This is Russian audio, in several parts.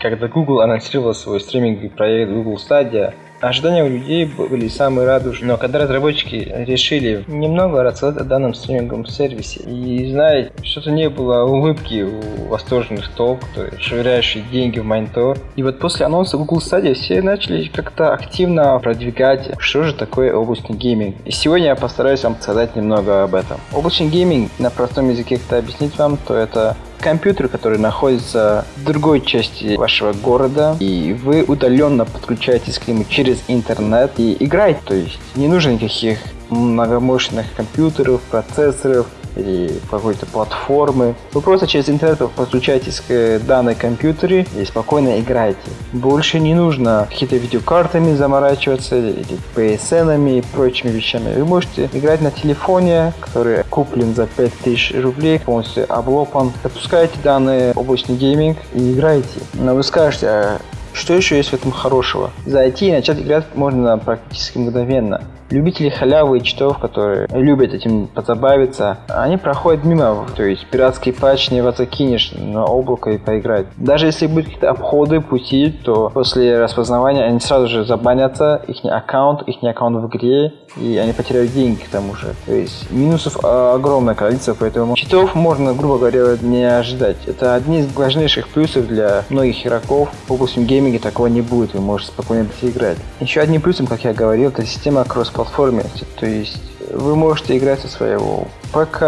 Когда Google анонсировал свой стриминговый проект Google Stadia, Ожидания у людей были самые радужные, но когда разработчики решили немного рассказать о данном стриминговом сервисе, и знаете, что-то не было улыбки у восторженных толп, швыряющие деньги в монитор. И вот после анонса Google Stadia все начали как-то активно продвигать, что же такое облачный гейминг. И сегодня я постараюсь вам сказать немного об этом. Облачный гейминг, на простом языке как-то объяснить вам, то это компьютер, который находится в другой части вашего города, и вы удаленно подключаетесь к нему через интернет и играете. То есть не нужно никаких многомощных компьютеров, процессоров, или какой-то платформы. Вы просто через интернет подключаетесь к данной компьютере и спокойно играете. Больше не нужно какие-то видеокартами заморачиваться или PSN и прочими вещами. Вы можете играть на телефоне, который куплен за 5000 рублей, полностью облопан. Запускаете данный облачный гейминг и играете. Но вы скажете, а что еще есть в этом хорошего? Зайти и начать играть можно практически мгновенно. Любители халявы и читов, которые любят этим позабавиться, они проходят мимо. То есть пиратский патч не закинешь на облако и поиграть. Даже если будут какие-то обходы, пути, то после распознавания они сразу же забанятся, их аккаунт, их аккаунт в игре, и они потеряют деньги к тому же. То есть минусов огромное количество, поэтому читов можно, грубо говоря, не ожидать. Это одни из важнейших плюсов для многих игроков. В области гейминга такого не будет, вы можете спокойно играть. Еще одним плюсом, как я говорил, это система кросс платформенности. То есть вы можете играть со своего ПК,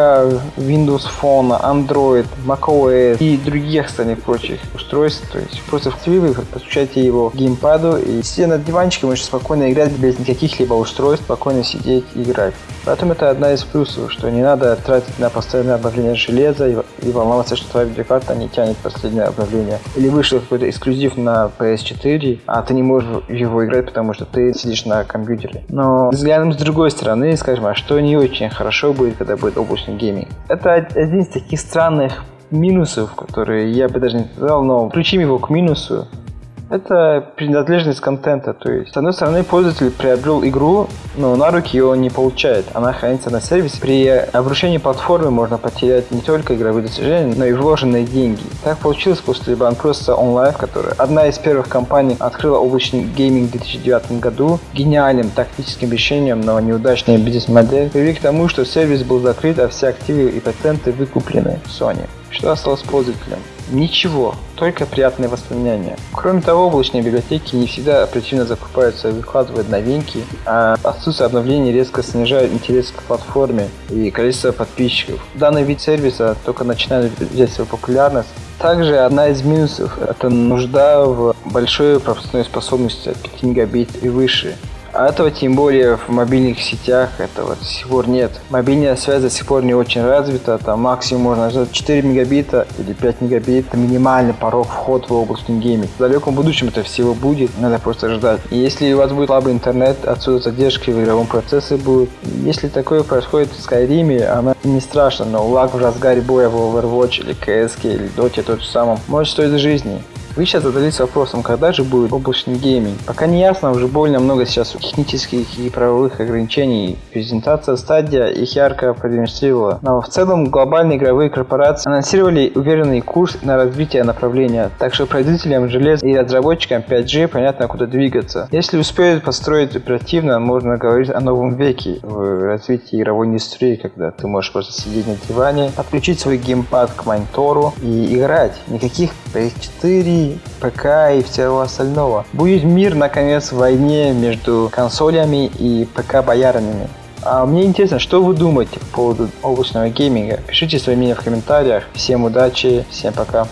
Windows Phone, Android, macOS и других остальных прочих устройств. То есть просто в TV вы подключаете его к геймпаду и сидя на диванчике можете спокойно играть без никаких либо устройств, спокойно сидеть и играть. Поэтому это одна из плюсов, что не надо тратить на постоянное обновление железа и, и волноваться, что твоя видеокарта не тянет последнее обновление. Или вышел какой-то эксклюзив на PS4, а ты не можешь его играть, потому что ты сидишь на компьютере. Но взглянем с другой стороны, скажем, что не очень хорошо будет, когда будет облачный гейминг? Это один из таких странных минусов, которые я бы даже не сказал, но включим его к минусу, это принадлежность контента. То есть, с одной стороны, пользователь приобрел игру, но на руки ее не получает. Она хранится на сервисе. При обрушении платформы можно потерять не только игровые достижения, но и вложенные деньги. Так получилось после банкротства OnLive, которая одна из первых компаний открыла облачный гейминг в 2009 году. Гениальным тактическим решением, но неудачная бизнес-модель привели к тому, что сервис был закрыт, а все активы и патенты выкуплены Sony. Что осталось пользователям? Ничего, только приятные воспоминания. Кроме того, облачные библиотеки не всегда оперативно закупаются и выкладывают новинки, а отсутствие обновлений резко снижает интерес к платформе и количество подписчиков. Данный вид сервиса только начинает взять свою популярность, также одна из минусов – это нужда в большой пропускной способности от 5 мегабит и выше. А этого тем более в мобильных сетях этого до сих пор нет. Мобильная связь до сих пор не очень развита, там максимум можно ждать 4 мегабита или 5 мегабит. Это минимальный порог вход в облачный гейминг. В далеком будущем это всего будет, надо просто ждать. И если у вас будет слабый интернет, отсюда задержки в игровом процессе будут. Если такое происходит в Skyrim, оно не страшно, но лаг в разгаре боя в Overwatch или CS или Dota тот же самом может стоить жизни. Вы сейчас задались вопросом, когда же будет облачный гейминг. Пока не ясно, уже больно много сейчас технических и правовых ограничений. Презентация стадия их ярко продемонстрировала. Но в целом глобальные игровые корпорации анонсировали уверенный курс на развитие направления. Так что производителям желез и разработчикам 5G понятно куда двигаться. Если успеют построить оперативно, можно говорить о новом веке в развитии игровой индустрии, когда ты можешь просто сидеть на диване, подключить свой геймпад к монитору и играть. Никаких PS4, ПК и всего остального. Будет мир, наконец, в войне между консолями и ПК-боярами. А мне интересно, что вы думаете по поводу облачного гейминга? Пишите свои мнения в комментариях. Всем удачи, всем пока.